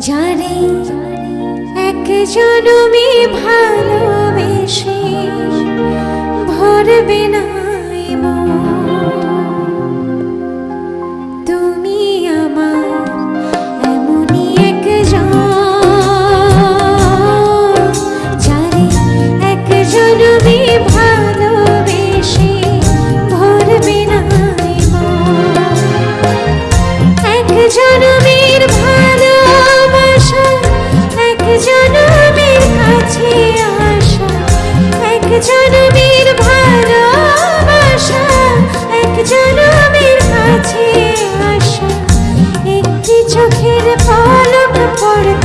যারে এক জনমে ভালোবেসে ভরবে না একটি চোখের পলক পড়ে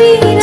be